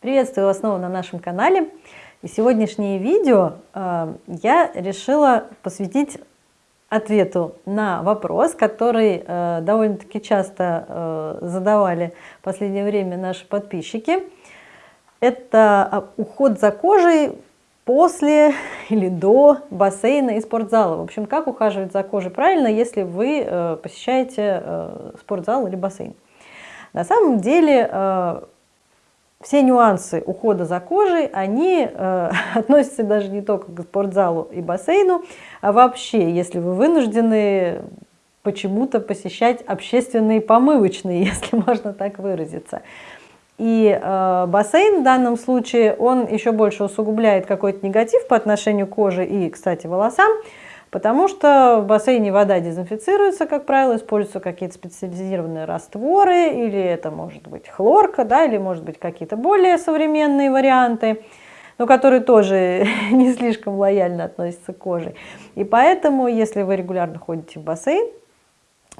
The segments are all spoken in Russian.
Приветствую вас снова на нашем канале. И сегодняшнее видео э, я решила посвятить ответу на вопрос, который э, довольно-таки часто э, задавали в последнее время наши подписчики. Это а, уход за кожей после или до бассейна и спортзала. В общем, как ухаживать за кожей правильно, если вы э, посещаете э, спортзал или бассейн. На самом деле э, все нюансы ухода за кожей, они э, относятся даже не только к спортзалу и бассейну, а вообще, если вы вынуждены почему-то посещать общественные помывочные, если можно так выразиться. И э, бассейн в данном случае, он еще больше усугубляет какой-то негатив по отношению к коже и, кстати, волосам, Потому что в бассейне вода дезинфицируется, как правило, используются какие-то специализированные растворы, или это может быть хлорка, да, или может быть какие-то более современные варианты, но которые тоже не слишком лояльно относятся к коже. И поэтому, если вы регулярно ходите в бассейн,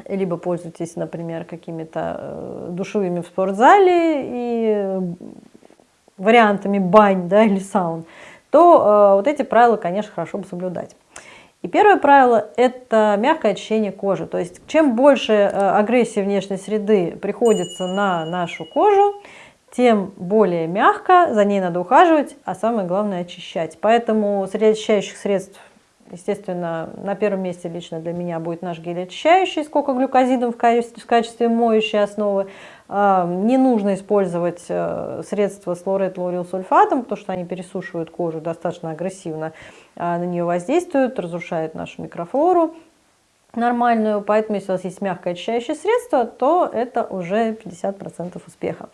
либо пользуетесь, например, какими-то э, душевыми в спортзале и вариантами бань да, или саун, то э, вот эти правила, конечно, хорошо бы соблюдать. И первое правило – это мягкое очищение кожи. То есть чем больше э, агрессии внешней среды приходится на нашу кожу, тем более мягко за ней надо ухаживать, а самое главное – очищать. Поэтому среди очищающих средств, естественно, на первом месте лично для меня будет наш гель очищающий с кокоглюкозидом в качестве, моющей основы. А, не нужно использовать э, средства с лорет-лорилсульфатом, потому что они пересушивают кожу достаточно агрессивно, а, на нее воздействуют, разрушают нашу микрофлору нормальную. Поэтому если у вас есть мягкое очищающее средство, то это уже 50% успеха.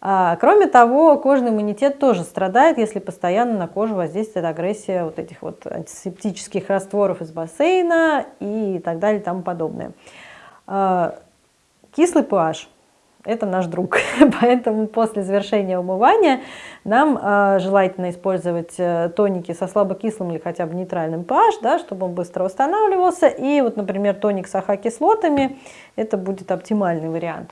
А, кроме того, кожный иммунитет тоже страдает, если постоянно на кожу воздействует агрессия вот этих вот антисептических растворов из бассейна и так далее и тому подобное. Кислый pH это наш друг. Поэтому после завершения умывания нам э, желательно использовать э, тоники со слабокислым или хотя бы нейтральным pH, да, чтобы он быстро восстанавливался. И вот, например, тоник с АХ-кислотами, это будет оптимальный вариант.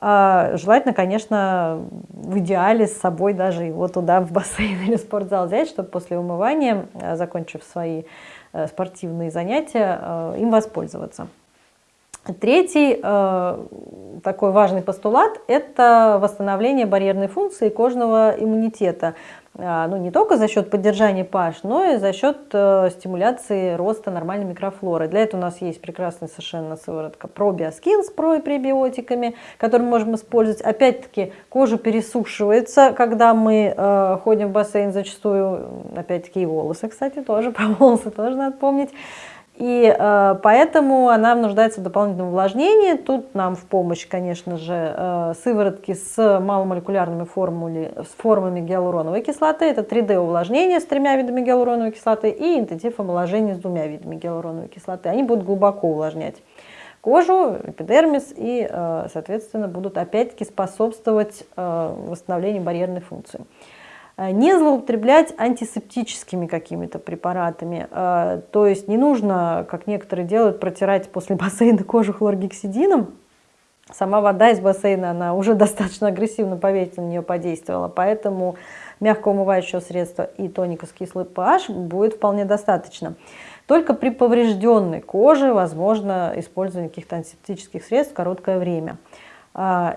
А, желательно, конечно, в идеале с собой даже его туда в бассейн или спортзал взять, чтобы после умывания, э, закончив свои э, спортивные занятия, э, им воспользоваться. Третий э, такой важный постулат – это восстановление барьерной функции кожного иммунитета. Э, ну, не только за счет поддержания pH, но и за счет э, стимуляции роста нормальной микрофлоры. Для этого у нас есть прекрасная совершенно сыворотка ProBioSkin с про и пребиотиками, которую мы можем использовать. Опять-таки, кожа пересушивается, когда мы э, ходим в бассейн зачастую. Опять-таки и волосы, кстати, тоже, про волосы тоже надо помнить. И э, поэтому она нуждается в дополнительном увлажнении. Тут нам в помощь, конечно же, э, сыворотки с маломолекулярными формули, с формами гиалуроновой кислоты. Это 3D увлажнение с тремя видами гиалуроновой кислоты и интенсив омоложения с двумя видами гиалуроновой кислоты. Они будут глубоко увлажнять кожу, эпидермис и, э, соответственно, будут опять-таки способствовать э, восстановлению барьерной функции. Э, не злоупотреблять антисептическими какими-то препаратами. Э, то есть не нужно, как некоторые делают, протирать после бассейна кожу хлоргексидином. Сама вода из бассейна, она уже достаточно агрессивно, поверьте, на нее подействовала. Поэтому мягкого умывающего средства и тоника с кислой pH будет вполне достаточно. Только при поврежденной коже возможно использование каких-то антисептических средств в короткое время. Э,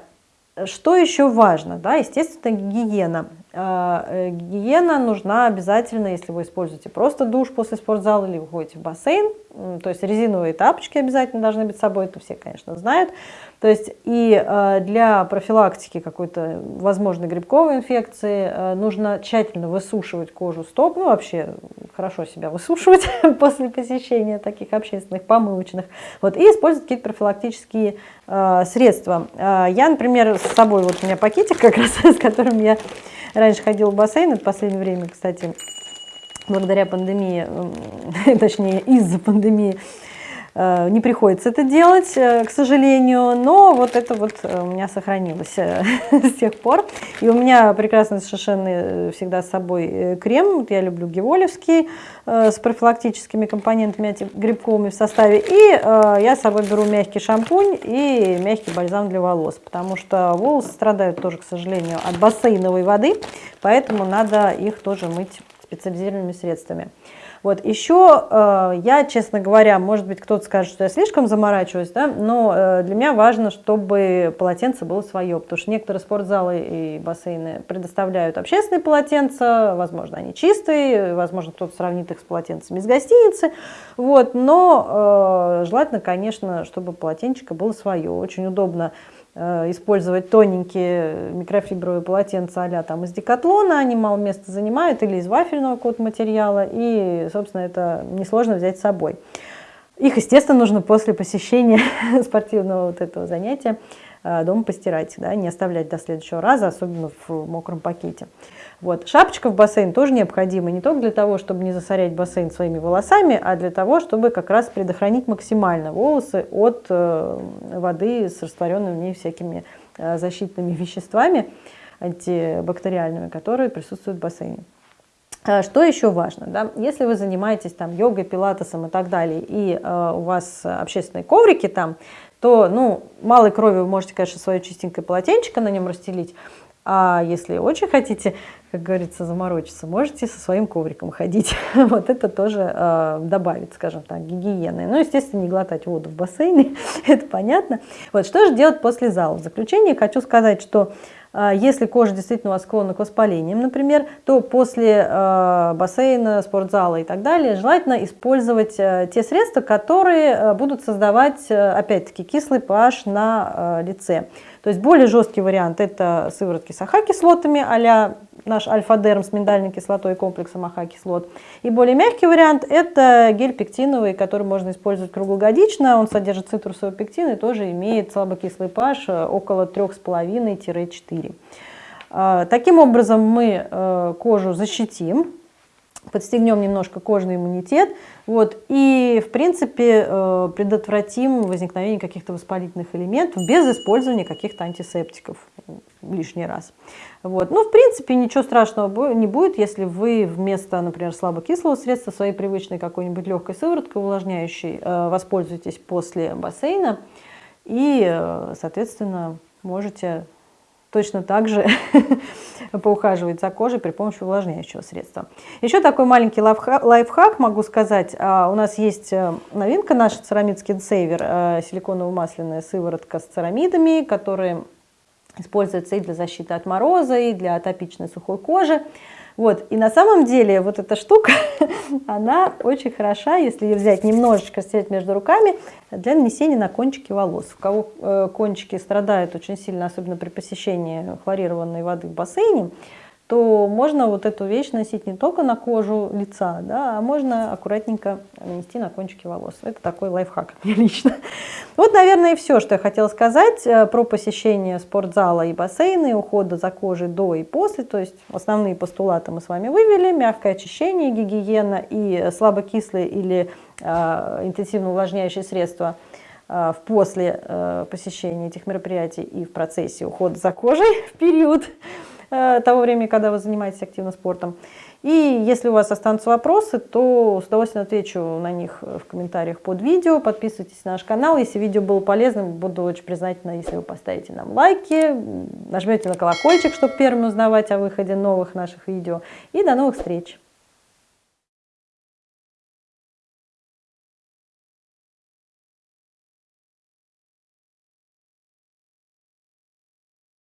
что еще важно? Да, естественно, гигиена. А, э, гигиена нужна обязательно, если вы используете просто душ после спортзала или вы ходите в бассейн. То есть резиновые тапочки обязательно должны быть с собой, это все, конечно, знают. То есть и а, для профилактики какой-то возможной грибковой инфекции а, нужно тщательно высушивать кожу стоп, ну вообще хорошо себя высушивать после посещения таких общественных помывочных, вот, и использовать какие-то профилактические средства. Я, например, с собой, вот у меня пакетик как раз, с которым я раньше ходила в бассейн, это последнее время, кстати, благодаря пандемии, точнее из-за пандемии, не приходится это делать, э, к сожалению, но вот это вот у меня сохранилось с тех пор. И у меня прекрасный совершенно всегда с собой крем, я люблю геволевский, с профилактическими компонентами антигрибковыми в составе. И я с собой беру мягкий шампунь и мягкий бальзам для волос, потому что волосы страдают тоже, к сожалению, от бассейновой воды, поэтому надо их тоже мыть специализированными средствами. Вот еще э, я, честно говоря, может быть, кто-то скажет, что я слишком заморачиваюсь, да, но э, для меня важно, чтобы полотенце было свое, потому что некоторые спортзалы и бассейны предоставляют общественные полотенца, возможно, они чистые, возможно, кто-то сравнит их с полотенцами из гостиницы, вот, но э, желательно, конечно, чтобы полотенчико было свое, очень удобно использовать тоненькие микрофибровые полотенца а там из декатлона, они мало места занимают, или из вафельного код материала, и, собственно, это несложно взять с собой. Их, естественно, нужно после посещения спортивного вот этого занятия э, дома постирать, да, не оставлять до следующего раза, особенно в мокром пакете. Вот. Шапочка в бассейн тоже необходима не только для того, чтобы не засорять бассейн своими волосами, а для того, чтобы как раз предохранить максимально волосы от э, воды с растворенными в ней всякими э, защитными веществами антибактериальными, которые присутствуют в бассейне. А что еще важно? Да? Если вы занимаетесь там йогой, пилатесом и так далее, и э, у вас общественные коврики там, то ну, малой крови вы можете, конечно, свое чистенькое полотенчико на нем расстелить, а если очень хотите, как говорится, заморочиться, можете со своим ковриком ходить. вот это тоже э, добавит, скажем так, гигиены. Ну, естественно, не глотать воду в бассейне, это понятно. Вот что же делать после зала? В заключение хочу сказать, что э, если кожа действительно у вас склонна к воспалениям, например, то после э, бассейна, спортзала и так далее желательно использовать э, те средства, которые будут создавать, опять-таки, кислый pH на лице. То есть более жесткий вариант – это сыворотки с AHA-кислотами а наш альфа-дерм с миндальной кислотой и комплексом AHA-кислот. И более мягкий вариант – это гель пектиновый, который можно использовать круглогодично. Он содержит цитрусовый пектин и тоже имеет слабокислый pH около 3,5-4. А, таким образом мы э, кожу защитим подстегнем немножко кожный иммунитет, вот, и, в принципе, э, предотвратим возникновение каких-то воспалительных элементов без использования каких-то антисептиков лишний раз. Вот. Ну, в принципе, ничего страшного не будет, если вы вместо, например, слабокислого средства своей привычной какой-нибудь легкой сывороткой увлажняющей э, воспользуетесь после бассейна и, э, соответственно, можете точно так же поухаживать за кожей при помощи увлажняющего средства. Еще такой маленький лайфхак могу сказать. А, у нас есть э, новинка наша Ceramid Skin Saver, силиконово-масляная сыворотка с церамидами, которые используются и для защиты от мороза, и для атопичной сухой кожи. Вот. И на самом деле вот эта штука, она очень хороша, если ее взять немножечко, стереть между руками, для нанесения на кончики волос. У кого э, кончики страдают очень сильно, особенно при посещении хлорированной воды в бассейне, то можно вот эту вещь носить не только на кожу лица, да, а можно аккуратненько нанести на кончики волос. Это такой лайфхак мне лично. Вот, наверное, и все, что я хотела сказать э, про посещение спортзала и бассейна, и ухода за кожей до и после. То есть основные постулаты мы с вами вывели. Мягкое очищение, гигиена и слабокислые или э, интенсивно увлажняющие средства э, после э, посещения этих мероприятий и в процессе ухода за кожей в период того времени, когда вы занимаетесь активно спортом. И если у вас останутся вопросы, то с удовольствием отвечу на них в комментариях под видео. Подписывайтесь на наш канал. Если видео было полезным, буду очень признательна, если вы поставите нам лайки, нажмете на колокольчик, чтобы первым узнавать о выходе новых наших видео. И до новых встреч!